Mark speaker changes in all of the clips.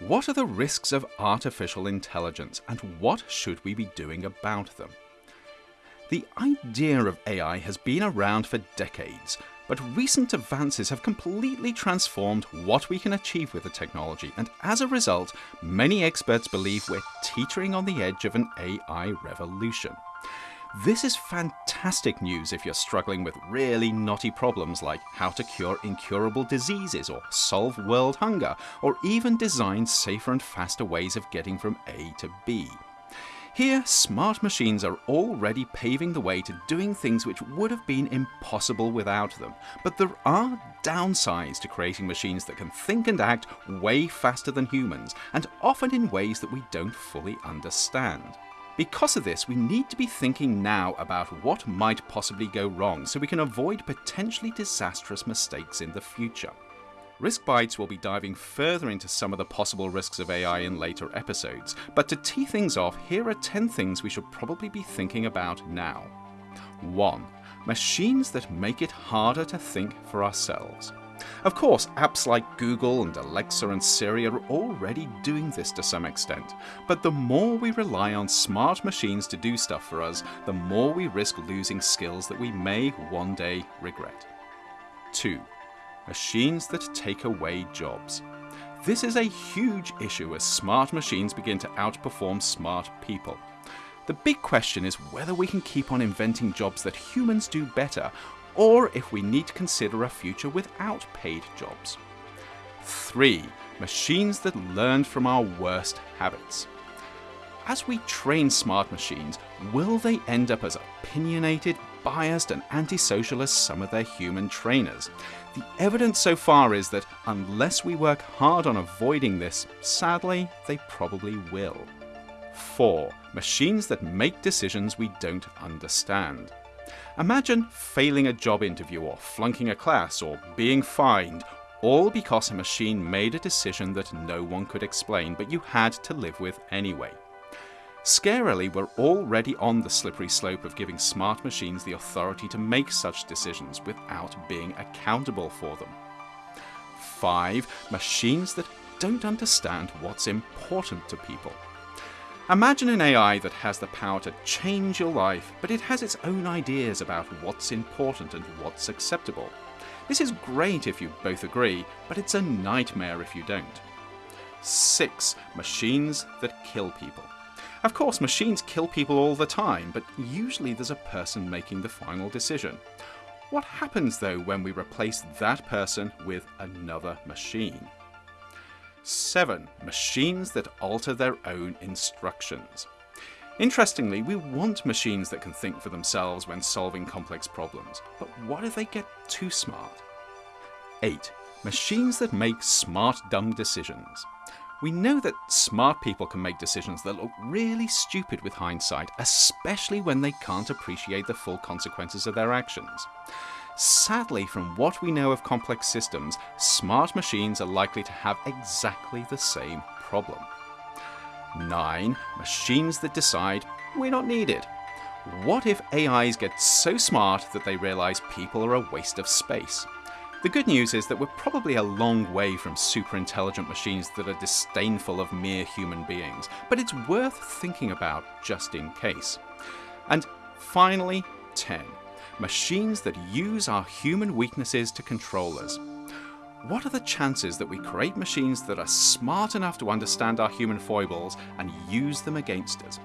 Speaker 1: What are the risks of artificial intelligence and what should we be doing about them? The idea of AI has been around for decades, but recent advances have completely transformed what we can achieve with the technology, and as a result, many experts believe we're teetering on the edge of an AI revolution. This is fantastic news if you're struggling with really knotty problems like how to cure incurable diseases or solve world hunger, or even design safer and faster ways of getting from A to B. Here, smart machines are already paving the way to doing things which would have been impossible without them. But there are downsides to creating machines that can think and act way faster than humans, and often in ways that we don't fully understand. Because of this, we need to be thinking now about what might possibly go wrong so we can avoid potentially disastrous mistakes in the future. Risk Bites will be diving further into some of the possible risks of AI in later episodes, but to tee things off, here are 10 things we should probably be thinking about now. 1. Machines that make it harder to think for ourselves. Of course, apps like Google and Alexa and Siri are already doing this to some extent, but the more we rely on smart machines to do stuff for us, the more we risk losing skills that we may one day regret. 2 machines that take away jobs. This is a huge issue as smart machines begin to outperform smart people. The big question is whether we can keep on inventing jobs that humans do better, or if we need to consider a future without paid jobs. 3. Machines that learn from our worst habits. As we train smart machines, will they end up as opinionated, biased and antisocial as some of their human trainers? The evidence so far is that unless we work hard on avoiding this, sadly, they probably will. 4. Machines that make decisions we don't understand. Imagine failing a job interview or flunking a class or being fined, all because a machine made a decision that no one could explain but you had to live with anyway. Scarily, we're already on the slippery slope of giving smart machines the authority to make such decisions without being accountable for them. 5. Machines that don't understand what's important to people. Imagine an AI that has the power to change your life, but it has its own ideas about what's important and what's acceptable. This is great if you both agree, but it's a nightmare if you don't. 6. Machines that kill people. Of course, machines kill people all the time, but usually there's a person making the final decision. What happens though when we replace that person with another machine? 7. Machines that alter their own instructions. Interestingly, we want machines that can think for themselves when solving complex problems, but what if they get too smart? 8. Machines that make smart dumb decisions. We know that smart people can make decisions that look really stupid with hindsight, especially when they can't appreciate the full consequences of their actions. Sadly, from what we know of complex systems, smart machines are likely to have exactly the same problem. 9. Machines that decide we're not needed. What if AIs get so smart that they realize people are a waste of space? The good news is that we're probably a long way from super intelligent machines that are disdainful of mere human beings, but it's worth thinking about just in case. And finally, 10. Machines that use our human weaknesses to control us. What are the chances that we create machines that are smart enough to understand our human foibles and use them against us?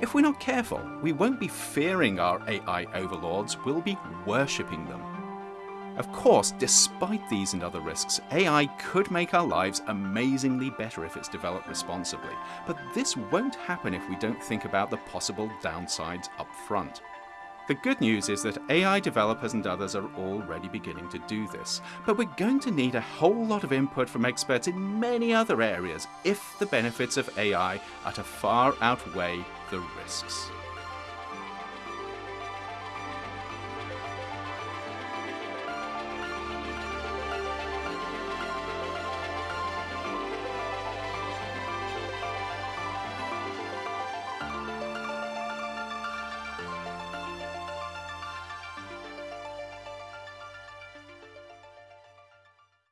Speaker 1: If we're not careful, we won't be fearing our AI overlords, we'll be worshipping them. Of course, despite these and other risks, AI could make our lives amazingly better if it's developed responsibly, but this won't happen if we don't think about the possible downsides up front. The good news is that AI developers and others are already beginning to do this, but we're going to need a whole lot of input from experts in many other areas if the benefits of AI are to far outweigh the risks.